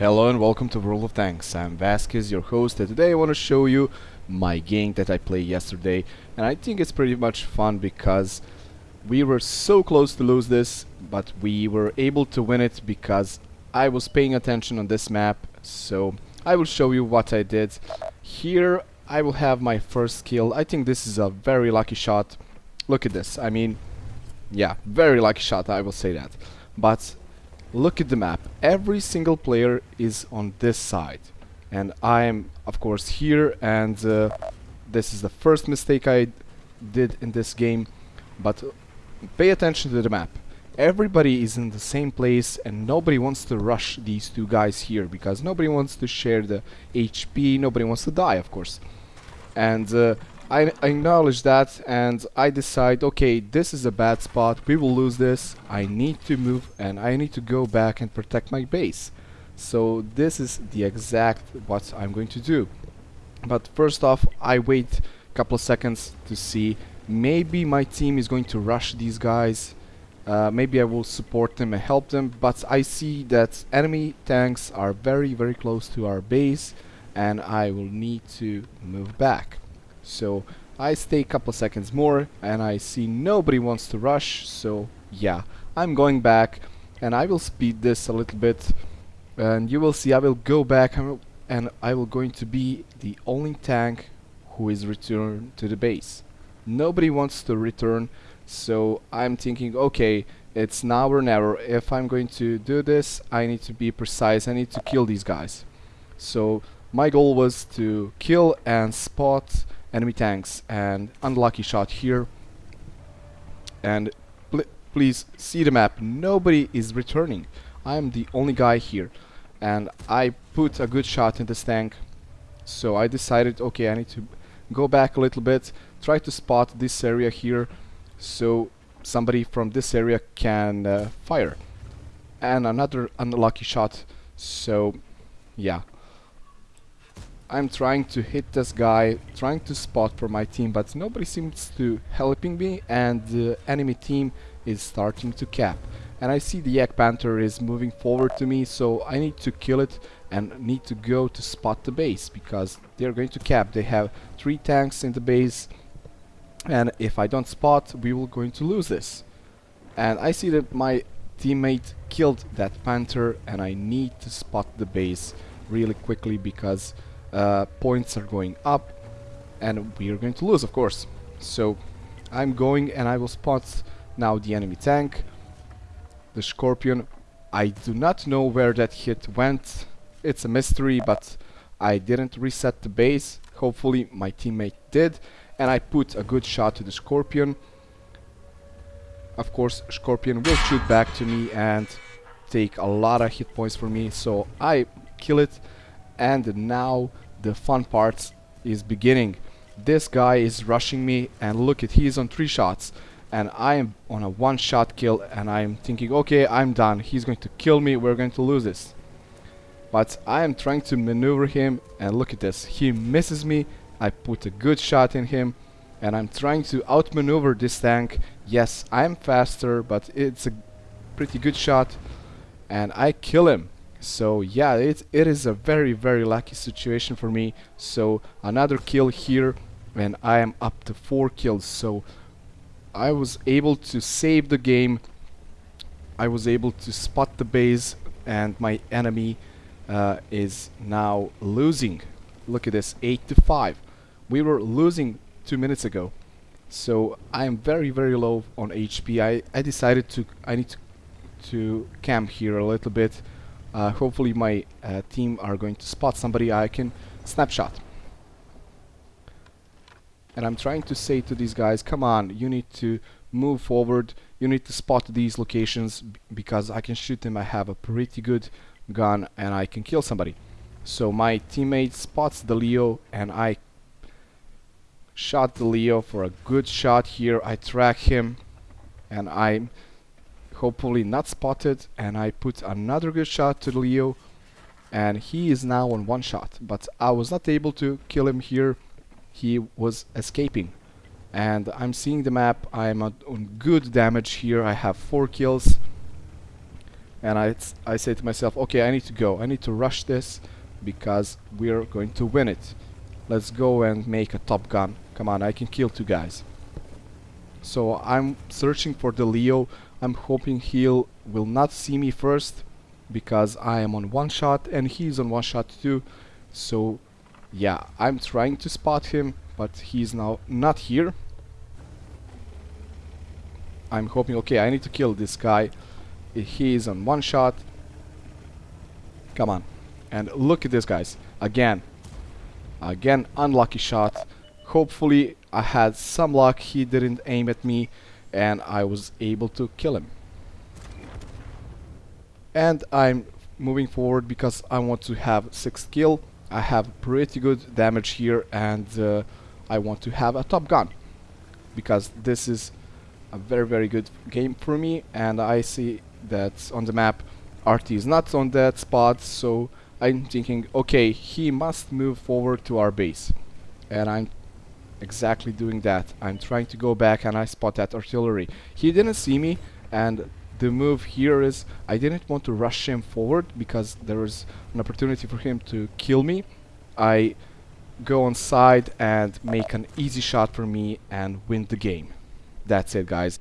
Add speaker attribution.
Speaker 1: Hello and welcome to World of Tanks. I'm Vasquez, your host, and today I want to show you my game that I played yesterday. And I think it's pretty much fun because we were so close to lose this, but we were able to win it because I was paying attention on this map. So I will show you what I did. Here I will have my first kill. I think this is a very lucky shot. Look at this. I mean, yeah, very lucky shot, I will say that. But look at the map. Every single player is on this side. And I am, of course, here. And uh, this is the first mistake I did in this game. But pay attention to the map. Everybody is in the same place and nobody wants to rush these two guys here because nobody wants to share the HP, nobody wants to die, of course. And uh, I, acknowledge that and I decide, okay, this is a bad spot, we will lose this, I need to move and I need to go back and protect my base. So this is the exact what I'm going to do. But first off, I wait a couple of seconds to see maybe my team is going to rush these guys. Uh, maybe I will support them and help them, but I see that enemy tanks are very very close to our base and I will need to move back. So I stay a couple seconds more and I see nobody wants to rush so yeah I'm going back and I will speed this a little bit and you will see I will go back and I will going to be the only tank who is returned to the base. Nobody wants to return so I'm thinking okay it's now or never if I'm going to do this I need to be precise I need to kill these guys so my goal was to kill and spot enemy tanks and unlucky shot here. And pl please see the map. Nobody is returning. I am the only guy here. And I put a good shot in this tank. So I decided okay I need to go back a little bit try to spot this area here so somebody from this area can uh, fire. And another unlucky shot. So yeah I'm trying to hit this guy, trying to spot for my team, but nobody seems to helping me and the enemy team is starting to cap. And I see the Jagdpanther is moving forward to me, so I need to kill it and need to go to spot the base because they're going to cap. They have three tanks in the base and if I don't spot, we will going to lose this. And I see that my teammate killed that Panther and I need to spot the base really quickly because uh, points are going up and we are going to lose of course. So I'm going and I will spot now the enemy tank the Scorpion. I do not know where that hit went. It's a mystery but I didn't reset the base. Hopefully my teammate did and I put a good shot to the Scorpion. Of course Scorpion will shoot back to me and take a lot of hit points for me so I kill it and now the fun part is beginning. This guy is rushing me and look at he's on three shots and I am on a one shot kill and I'm thinking okay I'm done. He's going to kill me. We're going to lose this. But I am trying to maneuver him and look at this. He misses me. I put a good shot in him and I'm trying to outmaneuver this tank. Yes I'm faster but it's a pretty good shot and I kill him so yeah it, it is a very very lucky situation for me. So another kill here and I am up to four kills. So I was able to save the game. I was able to spot the base and my enemy uh, is now losing. Look at this 8 to 5 we were losing two minutes ago. So I am very very low on HP I, I decided to I need to, to camp here a little bit uh, hopefully my uh, team are going to spot somebody I can snapshot. And I'm trying to say to these guys, come on, you need to move forward, you need to spot these locations because I can shoot them, I have a pretty good gun and I can kill somebody. So my teammate spots the Leo and I shot the Leo for a good shot here, I track him and I'm hopefully not spotted and I put another good shot to Leo and he is now on one shot but I was not able to kill him here he was escaping and I'm seeing the map I'm on good damage here I have four kills and I, I say to myself, okay, I need to go. I need to rush this because we're going to win it. Let's go and make a top gun. Come on, I can kill two guys. So I'm searching for the Leo. I'm hoping he will not see me first because I am on one shot and he's on one shot too. So yeah, I'm trying to spot him, but he's now not here. I'm hoping, okay, I need to kill this guy. He is on one shot. Come on. And look at this, guys. Again. Again, unlucky shot. Hopefully, I had some luck. He didn't aim at me. And I was able to kill him. And I'm moving forward because I want to have 6 kill. I have pretty good damage here and uh, I want to have a top gun. Because this is a very very good game for me and I see that on the map arty is not on that spot so I'm thinking okay he must move forward to our base and I'm exactly doing that. I'm trying to go back and I spot that artillery. He didn't see me and the move here is I didn't want to rush him forward because there was an opportunity for him to kill me. I go on side and make an easy shot for me and win the game. That's it guys